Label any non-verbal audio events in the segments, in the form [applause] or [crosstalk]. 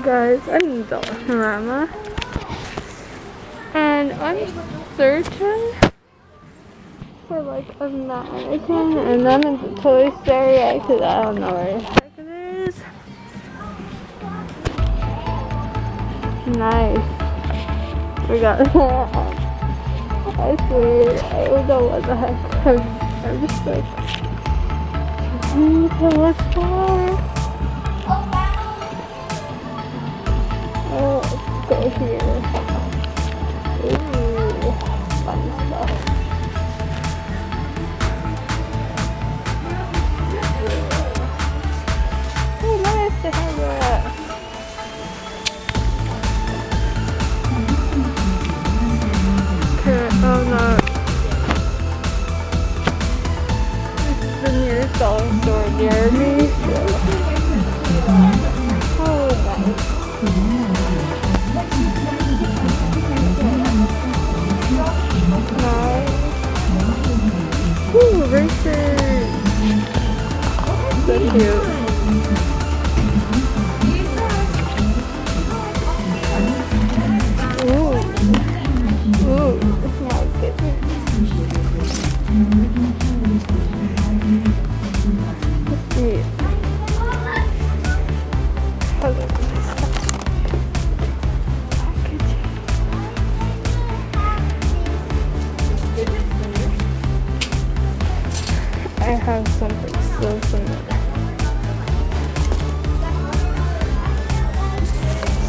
Guys, I'm Dollarama. And I'm searching for like a mannequin and I'm in the Toy Story because I don't know where the heck it is. Nice. We got that. [laughs] I swear, I don't know what the heck. I'm, I'm just like, I need to look for. Oh, let's go Ooh, racers. So cute.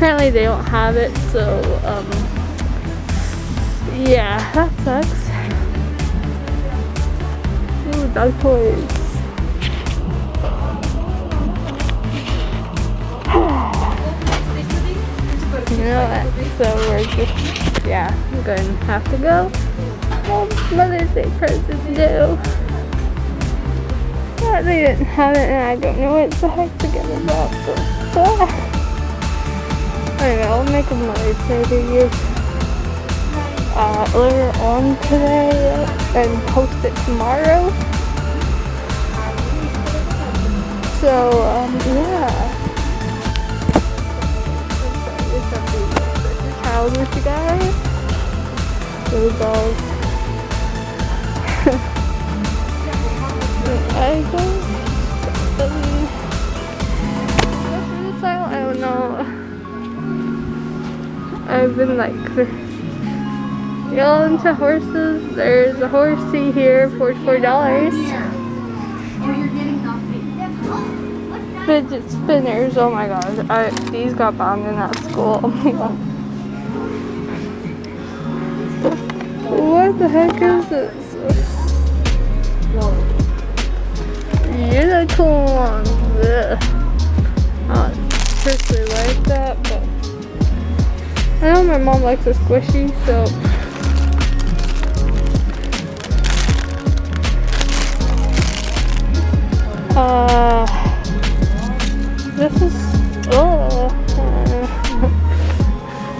apparently they don't have it, so, um, yeah, that sucks. Ooh, dog toys. You know what? So we're just, yeah, I'm going to have to go. Well, Mother's Day present due. Yeah, they didn't have it and I don't know what the heck to get about. So, make a Day video uh, later on today and post it tomorrow. So, um, yeah. Child with you guys. Those dolls. [laughs] I I've been like [laughs] real into horses. There's a horsey here for four dollars. Fidget spinners. Oh my gosh. I, these got banned in that school. [laughs] Oh god. What the heck is this? Unicorns. I know my mom likes a squishy, so uh this is oh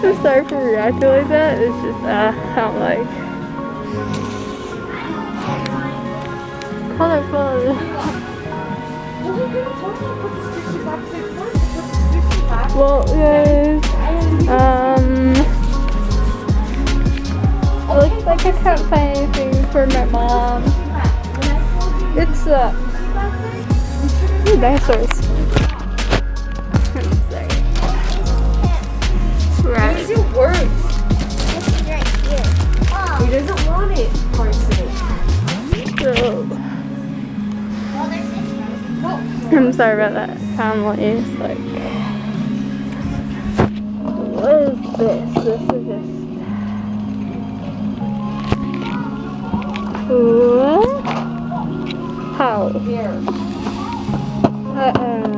[laughs] I'm sorry for reacting like that. It's just uh I don't like colorful. Well, guys, I can't find anything for my mom. It's a... uh, ooh, dinosaurs. I'm sorry. Right. Use your words. He doesn't want it, Parsley. I'm sorry about that. Family is like, what is this? This is just. Here. Uh-uh.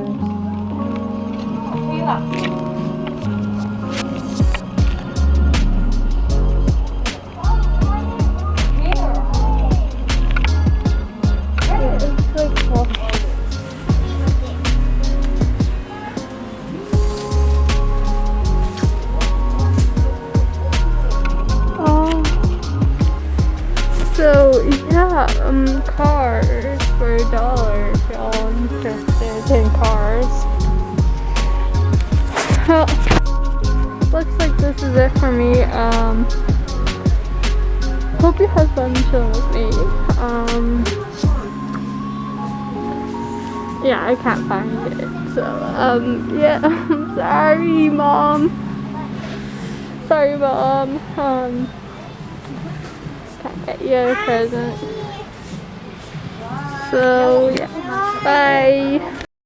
Oh. So yeah, um, cars for a dollar if y'all interested in cars. Well, looks like this is it for me. Um, hope you had fun chilling with me. Um, yeah, I can't find it. So, um, yeah, I'm [laughs] sorry, mom. Sorry, mom. Um, can't get you a present. So yeah, bye.